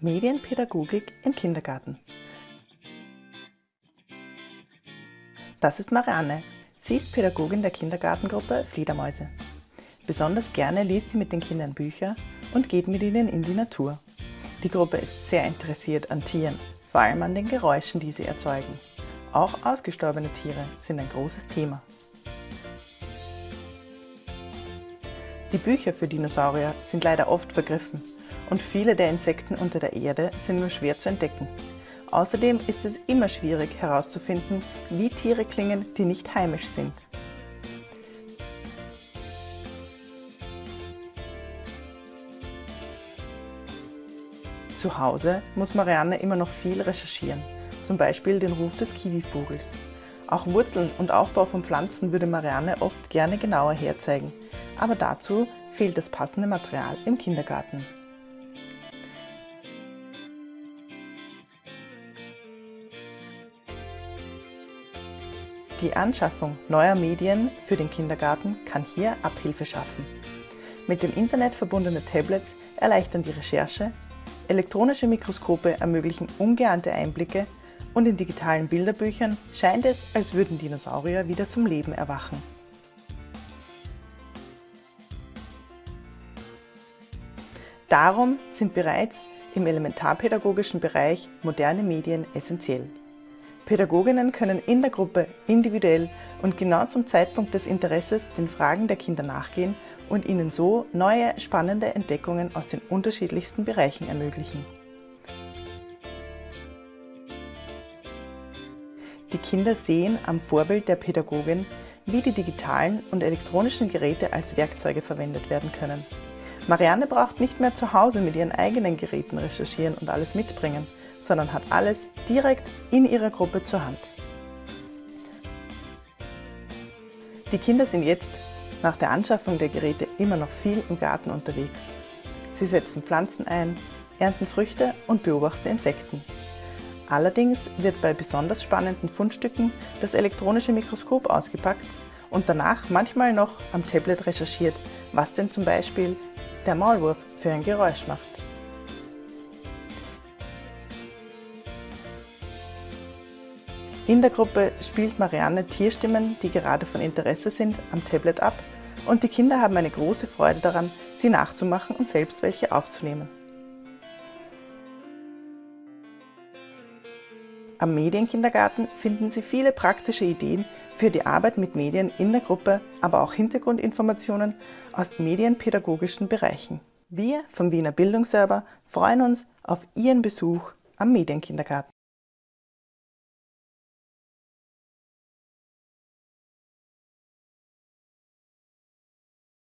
Medienpädagogik im Kindergarten. Das ist Marianne. Sie ist Pädagogin der Kindergartengruppe Fledermäuse. Besonders gerne liest sie mit den Kindern Bücher und geht mit ihnen in die Natur. Die Gruppe ist sehr interessiert an Tieren, vor allem an den Geräuschen, die sie erzeugen. Auch ausgestorbene Tiere sind ein großes Thema. Die Bücher für Dinosaurier sind leider oft vergriffen und viele der Insekten unter der Erde sind nur schwer zu entdecken. Außerdem ist es immer schwierig herauszufinden, wie Tiere klingen, die nicht heimisch sind. Zu Hause muss Marianne immer noch viel recherchieren, zum Beispiel den Ruf des Kiwivogels. Auch Wurzeln und Aufbau von Pflanzen würde Marianne oft gerne genauer herzeigen, aber dazu fehlt das passende Material im Kindergarten. Die Anschaffung neuer Medien für den Kindergarten kann hier Abhilfe schaffen. Mit dem Internet verbundene Tablets erleichtern die Recherche, elektronische Mikroskope ermöglichen ungeahnte Einblicke und in digitalen Bilderbüchern scheint es, als würden Dinosaurier wieder zum Leben erwachen. Darum sind bereits im elementarpädagogischen Bereich moderne Medien essentiell. Pädagoginnen können in der Gruppe individuell und genau zum Zeitpunkt des Interesses den Fragen der Kinder nachgehen und ihnen so neue, spannende Entdeckungen aus den unterschiedlichsten Bereichen ermöglichen. Die Kinder sehen am Vorbild der Pädagogin, wie die digitalen und elektronischen Geräte als Werkzeuge verwendet werden können. Marianne braucht nicht mehr zu Hause mit ihren eigenen Geräten recherchieren und alles mitbringen, sondern hat alles direkt in ihrer Gruppe zur Hand. Die Kinder sind jetzt nach der Anschaffung der Geräte immer noch viel im Garten unterwegs. Sie setzen Pflanzen ein, ernten Früchte und beobachten Insekten. Allerdings wird bei besonders spannenden Fundstücken das elektronische Mikroskop ausgepackt und danach manchmal noch am Tablet recherchiert, was denn zum Beispiel der Maulwurf für ein Geräusch macht. In der Gruppe spielt Marianne Tierstimmen, die gerade von Interesse sind, am Tablet ab und die Kinder haben eine große Freude daran, sie nachzumachen und selbst welche aufzunehmen. Am Medienkindergarten finden Sie viele praktische Ideen für die Arbeit mit Medien in der Gruppe, aber auch Hintergrundinformationen aus medienpädagogischen Bereichen. Wir vom Wiener Bildungsserver freuen uns auf Ihren Besuch am Medienkindergarten.